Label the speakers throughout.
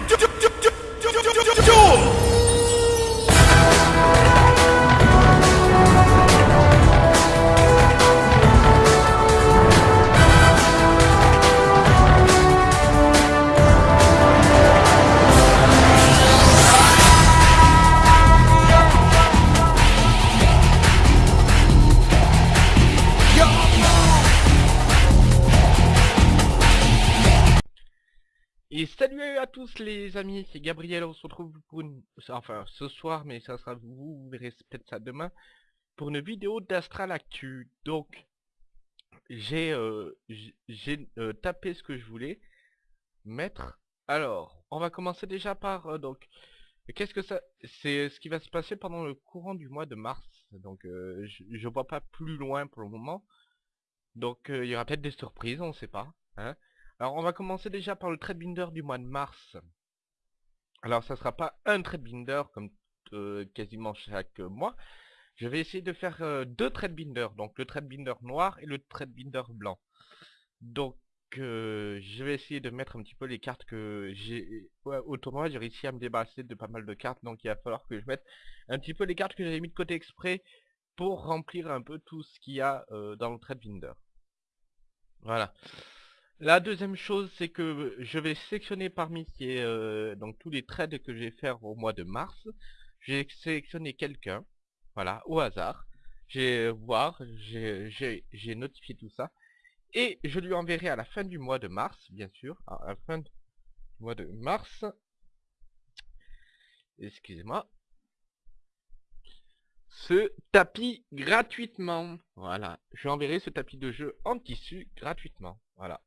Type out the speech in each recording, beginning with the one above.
Speaker 1: to do, do, do
Speaker 2: Et salut à tous les amis, c'est Gabriel, on se retrouve pour une... Enfin, ce soir, mais ça sera vous, vous verrez peut-être ça demain, pour une vidéo d'Astral Actu. Donc, j'ai euh, euh, tapé ce que je voulais mettre. Alors, on va commencer déjà par, euh, donc, qu'est-ce que ça... C'est ce qui va se passer pendant le courant du mois de mars. Donc, je, je vois pas plus loin pour le moment. Donc, il y aura peut-être des surprises, on sait pas. Hein alors on va commencer déjà par le trade binder du mois de mars. Alors ça sera pas un trade binder comme euh, quasiment chaque mois. Je vais essayer de faire euh, deux trade binders, donc le trade binder noir et le trade binder blanc. Donc euh, je vais essayer de mettre un petit peu les cartes que j'ai ouais, au tournoi. J'ai réussi à me débarrasser de pas mal de cartes, donc il va falloir que je mette un petit peu les cartes que j'avais mis de côté exprès pour remplir un peu tout ce qu'il y a dans le trade binder. Voilà. La deuxième chose, c'est que je vais sélectionner parmi ces, euh, tous les trades que je vais faire au mois de mars. J'ai sélectionné quelqu'un, voilà, au hasard. J'ai voir, j'ai notifié tout ça. Et je lui enverrai à la fin du mois de mars, bien sûr, à la fin du mois de mars. Excusez-moi. Ce tapis gratuitement. Voilà. Je lui enverrai ce tapis de jeu en tissu gratuitement. Voilà.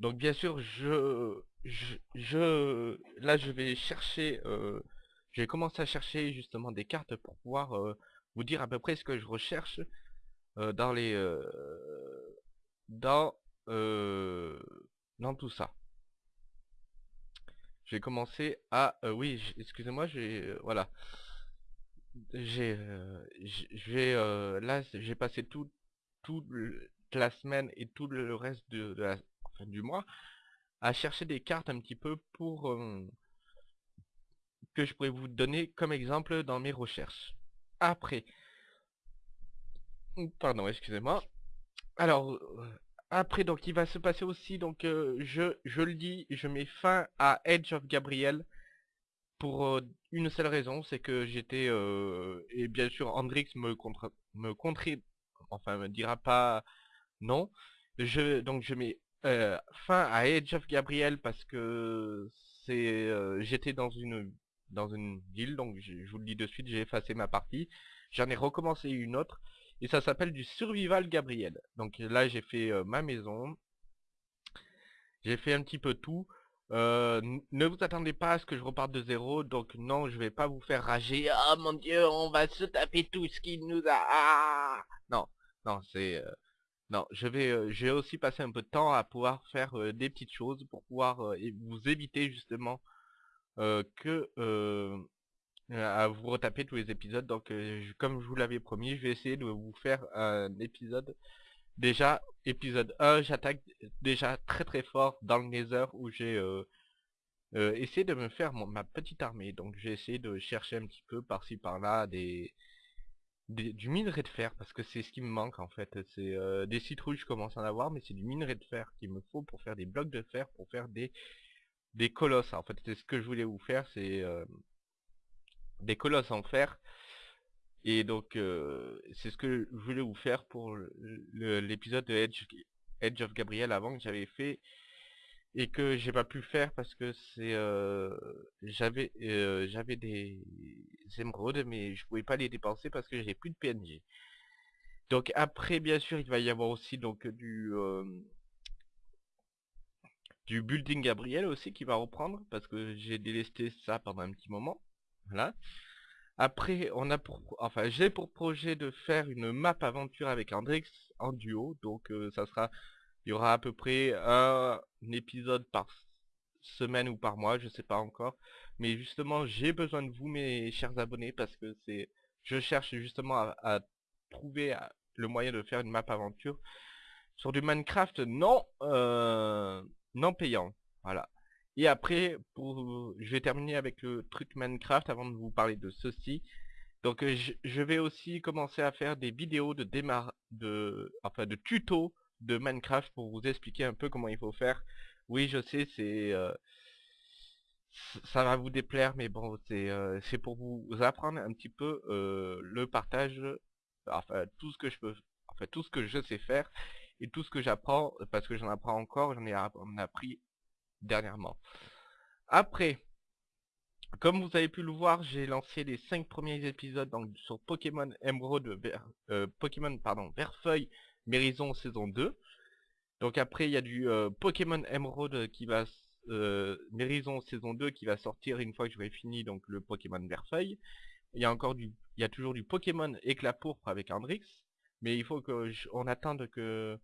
Speaker 2: Donc bien sûr, je, je, là je vais chercher, euh, je vais commencer à chercher justement des cartes pour pouvoir euh, vous dire à peu près ce que je recherche euh, dans les, euh, dans, dans tout ça. Je vais commencer à, oui, excusez-moi, j'ai, voilà, j'ai, j- je vais, euh, là j'ai passé tout, toute la semaine et tout le reste de la fin du mois à chercher des cartes un petit peu pour euh, que je pourrais vous donner comme exemple dans mes recherches. Après, pardon, excusez-moi. Alors, euh, après, donc il va se passer aussi, donc euh, je, je le dis, je mets fin à Edge of Gabriel pour une seule raison, c'est que j'étais, euh, et bien sûr Andrix me contre, me contrer, enfin me dira pas non. Je, donc je mets euh, fin à Edge of Gabriel parce que c'est, euh, j'étais dans une, dans une ville, donc je, vous le dis de suite, j'ai effacé ma partie. J'en ai recommencé une autre et ça s'appelle du Survival Gabriel. Donc là j'ai fait euh, ma maison, j'ai fait un petit peu tout. Ne vous attendez pas à ce que je reparte de zéro, donc non, je vais pas vous faire rager. Ah mon dieu, on va se taper tout ce qu'il nous a. Ah non, non, c'est non. Je vais, euh, je vais aussi passer un peu de temps à pouvoir faire euh, des petites choses pour pouvoir euh, vous éviter justement que à vous retaper tous les épisodes. Donc, comme je vous l'avais promis, je vais essayer de vous faire un épisode. Déjà, épisode 1, j'attaque déjà très très fort dans le Nether où j'ai essayé de me faire mon- ma petite armée. Donc j'ai essayé de chercher un petit peu par-ci par-là des, du minerai de fer parce que c'est ce qui me manque en fait. C'est euh, des citrouilles, je commence à en avoir, mais c'est du minerai de fer qu'il me faut pour faire des blocs de fer, pour faire des des colosses. En fait, c'est ce que je voulais vous faire, c'est euh, des colosses en fer. Et donc, euh, c'est ce que je voulais vous faire pour l'épisode de Edge of Gabriel avant que j'avais fait et que j'ai pas pu faire parce que c'est euh, j'avais euh, j'avais des émeraudes mais je pouvais pas les dépenser parce que j'ai plus de PNG. Donc après bien sûr il va y avoir aussi donc du euh, du building Gabriel aussi qui va reprendre parce que j'ai délesté ça pendant un petit moment. Voilà. Après, on a pour, enfin, j'ai pour projet de faire une map aventure avec Andrix en duo, donc euh, ça sera, il y aura à peu près un, épisode par semaine ou par mois, je sais pas encore, mais justement, j'ai besoin de vous, mes chers abonnés, parce que c'est, je cherche justement à, trouver le moyen de faire une map aventure sur du Minecraft non, euh, payant, voilà. Et après, je vais terminer avec le truc Minecraft avant de vous parler de ceci. Donc euh, je, vais aussi commencer à faire des vidéos de démarre, de, de tutos de Minecraft pour vous expliquer un peu comment il faut faire. Oui, je sais, c'est, euh, ça va vous déplaire, mais bon, c'est, euh, pour vous apprendre un petit peu le partage, enfin tout ce que je peux, enfin tout ce que je sais faire et tout ce que j'apprends, parce que j'en apprends encore, j'en ai appris dernièrement. Après, comme vous avez pu le voir, j'ai lancé les 5 premiers épisodes donc, sur Pokémon Emerald, euh, Pokémon pardon, Verfeuille, Mérison saison 2. Donc après, il y a du euh, Pokémon Emerald qui va euh, Mérison saison 2 qui va sortir une fois que j'aurai fini donc le Pokémon Verfeuille. Il y a encore du, il y a toujours du Pokémon Éclat pourpre avec Andrix, mais il faut que attende que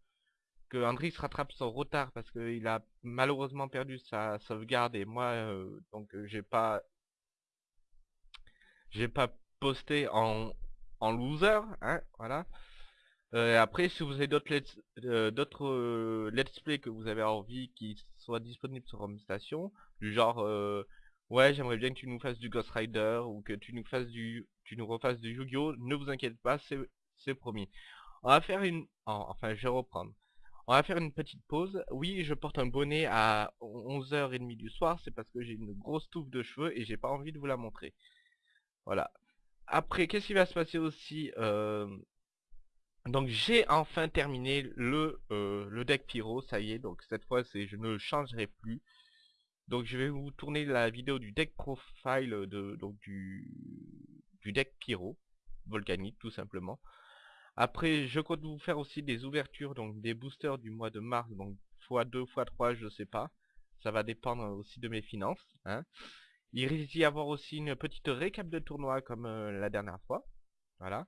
Speaker 2: que Andrix rattrape son retard parce qu'il a malheureusement perdu sa sauvegarde et moi euh, donc j'ai pas j'ai pas posté en, en loser, hein, voilà. Euh, après, si vous avez d'autres let's, euh, euh, let's play que vous avez envie qui soient disponibles sur Home Station, du genre, ouais, j'aimerais bien que tu nous fasses du Ghost Rider ou que tu nous fasses du, tu nous refasses du Yu-Gi-Oh, ne vous inquiétez pas, c'est promis. On va faire une, enfin, je vais reprendre. On va faire une petite pause. Oui, je porte un bonnet à 11h30 du soir, c'est parce que j'ai une grosse touffe de cheveux et j'ai pas envie de vous la montrer. Voilà. Après, qu'est-ce qui va se passer aussi Donc j'ai enfin terminé le, euh, le deck Pyro, ça y est, donc cette fois c'est je ne changerai plus. Donc je vais vous tourner la vidéo du deck profile de donc du, du deck Pyro, volcanique tout simplement. Après je compte vous faire aussi des ouvertures, donc des boosters du mois de mars, donc x2, x3, je sais pas. Ça va dépendre aussi de mes finances. Hein. Il risque d'y avoir aussi une petite récap de tournoi comme euh, la dernière fois. Voilà.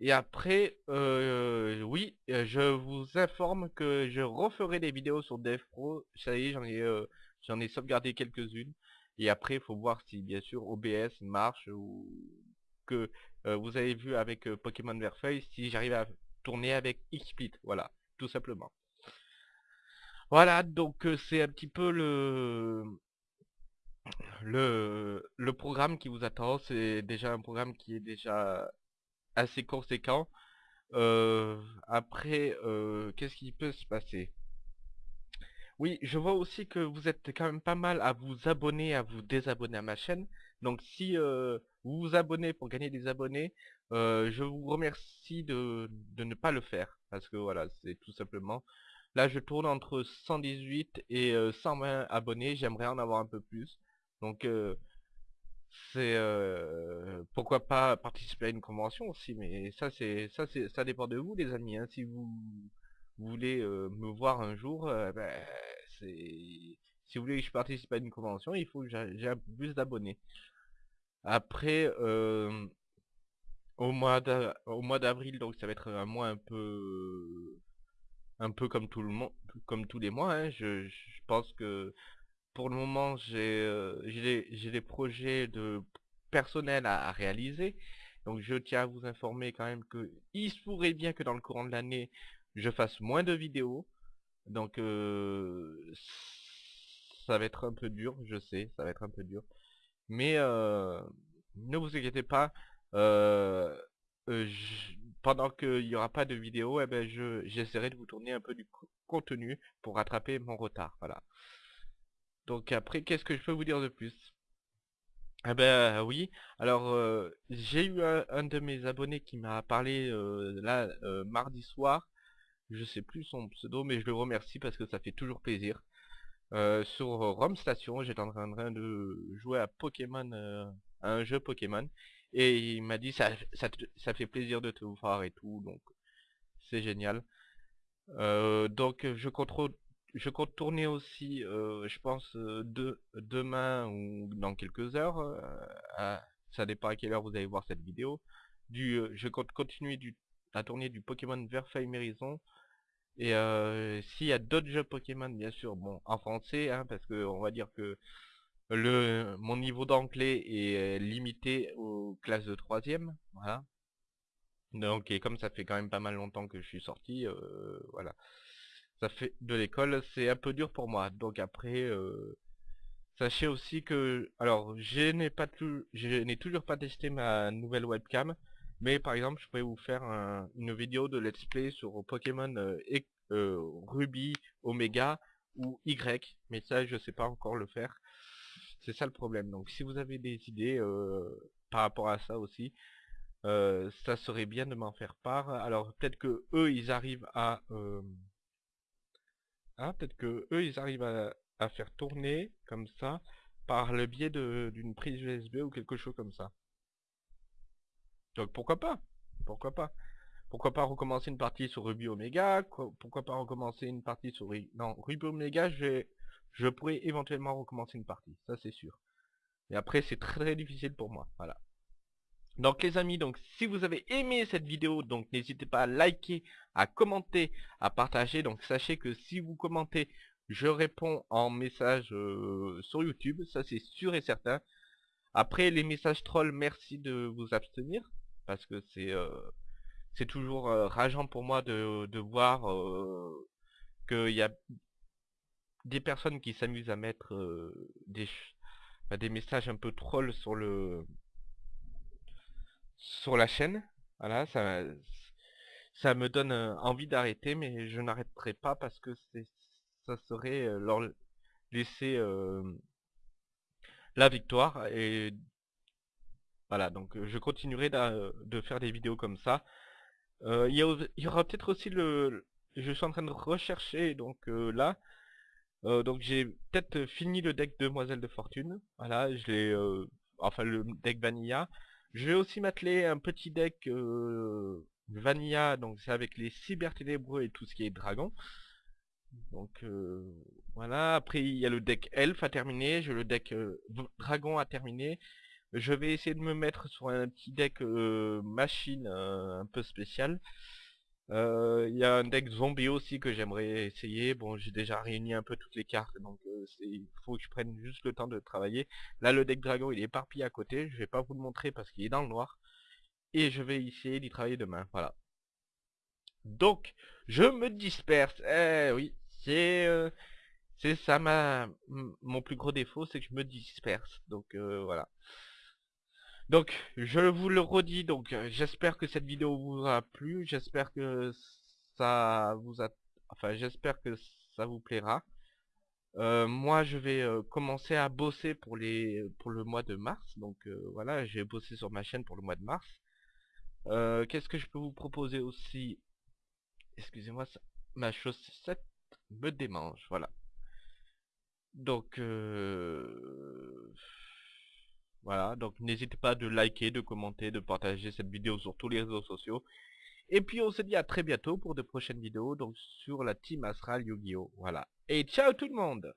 Speaker 2: Et après, euh, oui, euh, je vous informe que je referai des vidéos sur DevPro. Ça y est, j'en ai, j'en ai sauvegardé quelques-unes. Et après, il faut voir si, bien sûr, OBS marche ou que vous avez vu avec Pokémon Verfeuille, si j'arrive à tourner avec XSplit. Voilà, tout simplement. Voilà, donc c'est un petit peu le, le, le programme qui vous attend, c'est déjà un programme qui est déjà assez conséquent. Euh, après, euh, qu'est-ce qui peut se passer? Oui, je vois aussi que vous êtes quand même pas mal à vous abonner, à vous désabonner à ma chaîne. Donc si euh, vous vous abonnez pour gagner des abonnés, je vous remercie de, de ne pas le faire. Parce que voilà, c'est tout simplement... Là, je tourne entre 118 et 120 abonnés. J'aimerais en avoir un peu plus. Donc c'est euh, pourquoi pas participer à une convention aussi, mais ça c'est ça c'est ça dépend de vous les amis. Hein. Si vous, voulez euh, me voir un jour, ben, c'est si vous voulez que je participe à une convention, il faut que j'ai plus d'abonnés. Après au mois au mois d'avril, donc ça va être un mois un peu un peu comme tout le monde comme tous les mois hein. je, pense que pour le moment, euh, j'ai des projets de personnel à, réaliser. Donc je tiens à vous informer quand même que il se pourrait bien que dans le courant de l'année, je fasse moins de vidéos. Donc euh, ça va être un peu dur, je sais, ça va être un peu dur. Mais euh, ne vous inquiétez pas, pendant qu'il n'y aura pas de vidéo, eh ben j'essaierai de vous tourner un peu du contenu pour rattraper mon retard. Voilà. Donc après, qu'est-ce que je peux vous dire de plus? Ah ben oui, alors euh, j'ai eu un, de mes abonnés qui m'a parlé euh, là euh, mardi soir, je sais plus son pseudo, mais je le remercie parce que ça fait toujours plaisir. sur Rome Station, j'étais en train de jouer à Pokémon, à un jeu Pokémon, et il m'a dit ça, ça, fait plaisir de te voir et tout, donc c'est génial. donc je contrôle je compte tourner aussi, euh, je pense, euh, de, demain ou dans quelques heures. Euh, ça dépend à quelle heure vous allez voir cette vidéo. Du, je compte continuer du, à tourner du Pokémon Verfeuille Mérison. Et s'il y a d'autres jeux Pokémon, bien sûr, bon, en français, hein, parce que on va dire que le mon niveau d'anglais est limité aux classes de troisième, voilà. Donc, et comme ça fait quand même pas mal longtemps que je suis sorti, voilà ça fait de l'école, c'est un peu dur pour moi. Donc après, euh, Sachez aussi que, alors, je n'ai pas tout, je n'ai toujours pas testé ma nouvelle webcam, mais par exemple, je pourrais vous faire une vidéo de let's play sur Pokémon euh, euh, Ruby, Omega ou Y, mais ça, je sais pas encore le faire. C'est ça le problème. Donc, si vous avez des idées par rapport à ça aussi, ça serait bien de m'en faire part. Alors, peut-être que eux, ils arrivent à... Hein, peut-être que eux, ils arrivent à, faire tourner comme ça par le biais d'une prise USB ou quelque chose comme ça. Donc pourquoi pas? Pourquoi pas? Pourquoi pas recommencer une partie sur Ruby Omega? Pourquoi pas recommencer une partie sur... Non, Ruby Omega, je, je pourrais éventuellement recommencer une partie, ça c'est sûr. Et après, c'est très difficile pour moi, voilà. Donc les amis, donc si vous avez aimé cette vidéo, donc n'hésitez pas à liker, à commenter, à partager. Donc sachez que si vous commentez, je réponds en message euh, sur YouTube, ça c'est sûr et certain. Après les messages trolls, merci de vous abstenir, parce que c'est euh, c'est toujours euh, rageant pour moi de, de voir qu'il y a des personnes qui s'amusent à mettre des, bah, des messages un peu trolls sur le sur la chaîne. Voilà, ça, ça me donne envie d'arrêter, mais je n'arrêterai pas parce que ça serait leur laisser la victoire et voilà donc je continuerai de faire des vidéos comme ça. Il y, aura peut-être aussi le je suis en train de rechercher donc là. Donc j'ai peut-être fini le deck Demoiselle de Fortune. Voilà je l'ai enfin le deck Vanilla je vais aussi m'atteler un petit deck Vanilla donc c'est avec les cyber ténébreux et tout ce qui est dragon donc euh, voilà, après il y a le deck elf à terminer, j'ai le deck euh, dragon à terminer. Je vais essayer de me mettre sur un petit deck euh, machine un peu spécial. Il y a un deck zombie aussi que j'aimerais essayer. Bon, j'ai déjà réuni un peu toutes les cartes, donc il faut que je prenne juste le temps de travailler. Là, le deck dragon, il est éparpillé à côté. Je vais pas vous le montrer parce qu'il est dans le noir. Et je vais essayer d'y travailler demain. Voilà. Donc, je me disperse. Eh oui, c'est euh, ça ma mon plus gros défaut, c'est que je me disperse. Donc euh, voilà. Donc, je vous le redis, donc euh, j'espère que cette vidéo vous a plu, j'espère que ça vous a... Enfin, j'espère que ça vous plaira. moi, je vais commencer à bosser pour les pour le mois de mars. Donc voilà, j'ai bossé sur ma chaîne pour le mois de mars. Qu'est-ce que je peux vous proposer aussi? Excusez-moi, ma chaussette me démange, voilà. Donc, euh, voilà, donc n'hésitez pas de liker, de commenter, de partager cette vidéo sur tous les réseaux sociaux. Et puis on se dit à très bientôt pour de prochaines vidéos, donc sur la Team Astral Yu-Gi-Oh! Voilà. Et ciao tout le monde